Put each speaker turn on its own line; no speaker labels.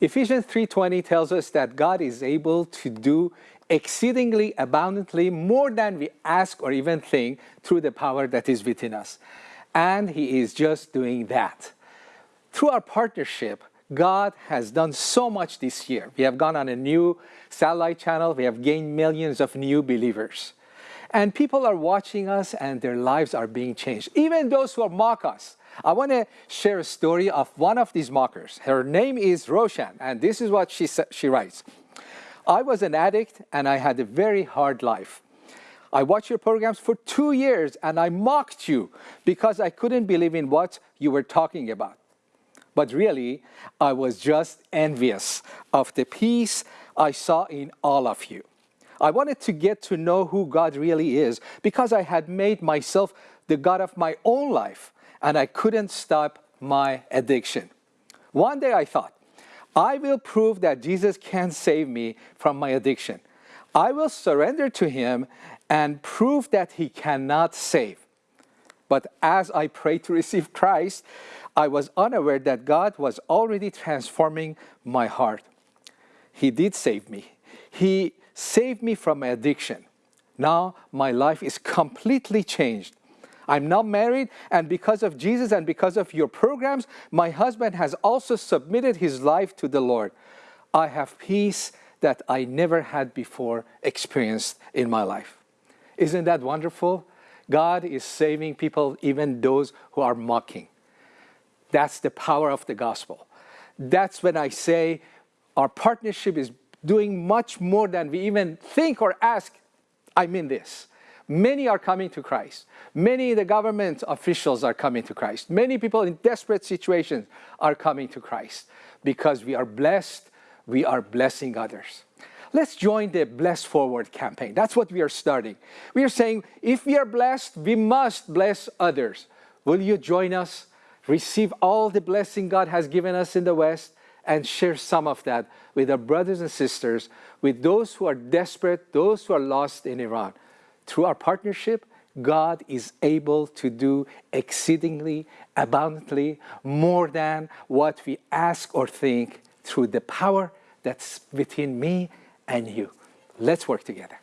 Ephesians 3.20 tells us that God is able to do exceedingly abundantly more than we ask or even think through the power that is within us. And he is just doing that. Through our partnership, God has done so much this year. We have gone on a new satellite channel. We have gained millions of new believers. And people are watching us and their lives are being changed. Even those who mock us. I want to share a story of one of these mockers. Her name is Roshan, and this is what she, she writes. I was an addict and I had a very hard life. I watched your programs for two years and I mocked you because I couldn't believe in what you were talking about. But really, I was just envious of the peace I saw in all of you. I wanted to get to know who God really is because I had made myself the God of my own life and I couldn't stop my addiction. One day I thought, I will prove that Jesus can save me from my addiction. I will surrender to him and prove that he cannot save. But as I prayed to receive Christ, I was unaware that God was already transforming my heart. He did save me. He saved me from addiction. Now my life is completely changed. I'm now married, and because of Jesus and because of your programs, my husband has also submitted his life to the Lord. I have peace that I never had before experienced in my life. Isn't that wonderful? God is saving people, even those who are mocking. That's the power of the gospel. That's when I say our partnership is doing much more than we even think or ask. I mean this. Many are coming to Christ. Many the government officials are coming to Christ. Many people in desperate situations are coming to Christ because we are blessed, we are blessing others. Let's join the Bless Forward campaign. That's what we are starting. We are saying if we are blessed, we must bless others. Will you join us? Receive all the blessing God has given us in the West and share some of that with our brothers and sisters, with those who are desperate, those who are lost in Iran. Through our partnership, God is able to do exceedingly abundantly more than what we ask or think through the power that's within me and you. Let's work together.